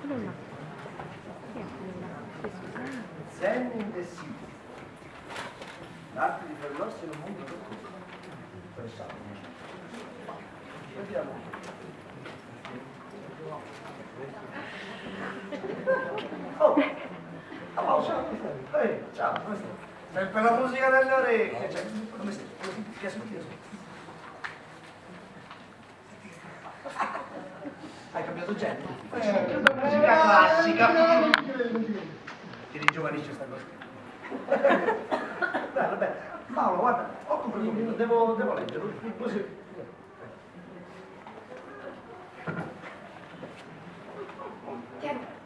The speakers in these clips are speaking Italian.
quello là. Chi è quello là? Questo là. Zen in the sea. L'arte di fermarsi in un mondo roccoso. Interessante. Vediamo. Oh, oh ciao, eh, ciao, come stai? Sei la musica delle orecchie, cioè, come stai? Ti ascolti? Hai cambiato genere? Eh, Ti ringiovanisce sta cosa. Bello, bello. Paolo, guarda, occupa un minuto, devo, devo leggerlo. Così.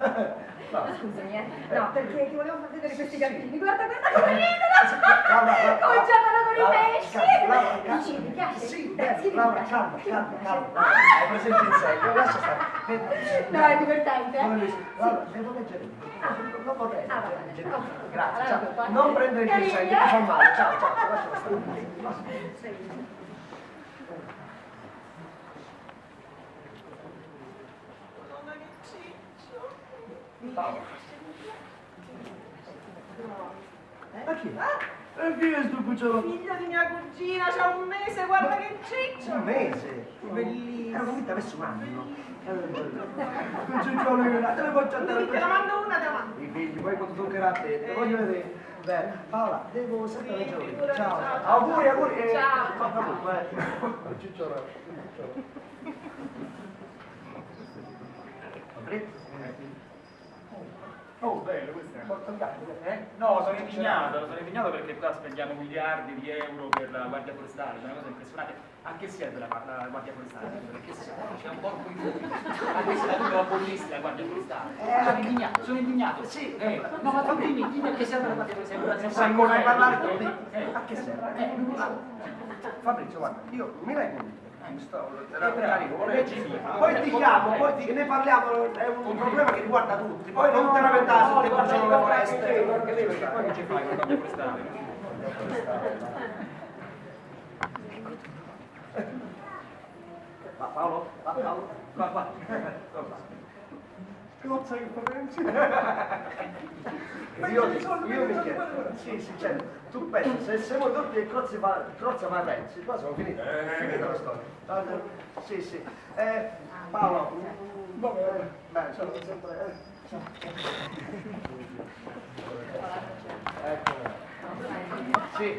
No. Scusami, eh. No, perché ti volevo far vedere questi gattini. Guarda, guarda come ridono! Come giocano con i pesci! Dici, mi piace? Sì, Laura, calma, calma, calma. Ah! Hai presente il segno? Lascia stare. No, è divertente. eh? Laura, devo leggere. Non vorrei Ah, leggere. bene. Grazie, ciao. Non prendere il segno, ti fa male. Ciao, ciao, lascia stare. Ma chi? E chi è sto cucciolo? Figlio di mia cugina, c'ha un mese, guarda che ciccio! Un mese. Bellissimo. Era convinta avesse un anno. Un cicciolo che te ne faccio andare Te la mando una, te la mando. I figli, poi quando toccherà a te, te voglio vedere. Beh, Paola, devo sempre Sì, Ciao, ciao, ciao. Auguri, auguri. eh, Ciao. Fatta tutto, eh. Cicciolo. Oh, bello questo è. Porta il gatto, eh? No, sono indignato, sono indignato perché qua spendiamo miliardi di euro per la Guardia Forestale, è una cosa impressionante. A che serve la, la Guardia Forestale? Serve? C'è un porco in fuori. A che serve? La abollissi la Guardia Forestale? Eh, sono indignato, sono indignato. Sì. Eh, no, ma dimmi, dimmi a che serve la Guardia Forestale? Non sai come parlare con. Eh, A che serve? Eh, Fabrizio, guarda, io mi lei convinto. Poi ti chiamo, poi ti- ne parliamo, è un problema che riguarda tutti. Poi non te lamentare se te cucciolo la foresta. Perché lei, perché poi non ci fai con la? Va Paolo, va Paolo, va qua. Cosa che pensi? Io, io mi chiedo, sì, sì, certo, tu pensi, se siamo tutti e Crozza fa, Crozza fa Renzi, qua siamo finiti, è finita la storia. Allora, Sì, sì. Eh, Paolo, eh, beh, sono sempre... Eh. Ecco. Sì,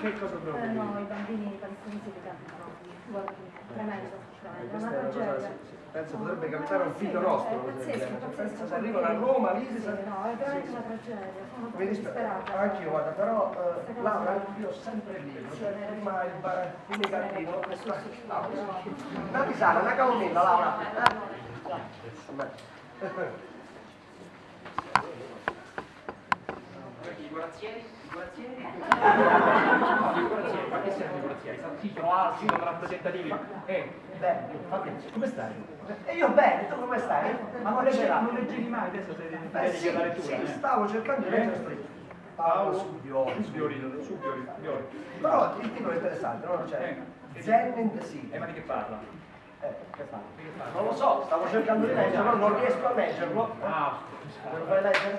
che cosa Eh, devo no, i bambini palestinesi che cantano. Guarda, tremendo, Eh, è una questa è una cosa, penso potrebbe capitare a un figlio nostro. È pazzesco, è pazzesco. Pensa se arrivano a Roma, lì si sa- no, è veramente una tragedia. Sono Mi disperata. anch'io guarda, però eh, Laura, io sempre Sì, cioè prima il, bar- il Sì, negativo, sì, questo sì, sì, ah, però- una tisana, una camomilla Laura. Eh? Vabbè. I corazzieri? I corazzieri? No, i corazzieri, ma che servono i corazzieri? Sì, sono alti, sono rappresentativi. Eh, Beh, Fabrizio, come stai? E io bene, tu come stai? Ma non c'era. non leggevi mai, adesso sei Eh dedichi sì, alla lettura. sì, eh. stavo cercando di leggere sto. Paolo. Subiori, Subiori, Subiori. Però il titolo è interessante, no? Cioè, Zen in the Sea. Eh, ma di che parla? Eh, che fa? Non lo so, stavo cercando di leggerlo, non riesco a leggerlo. Ah, lo fai leggere?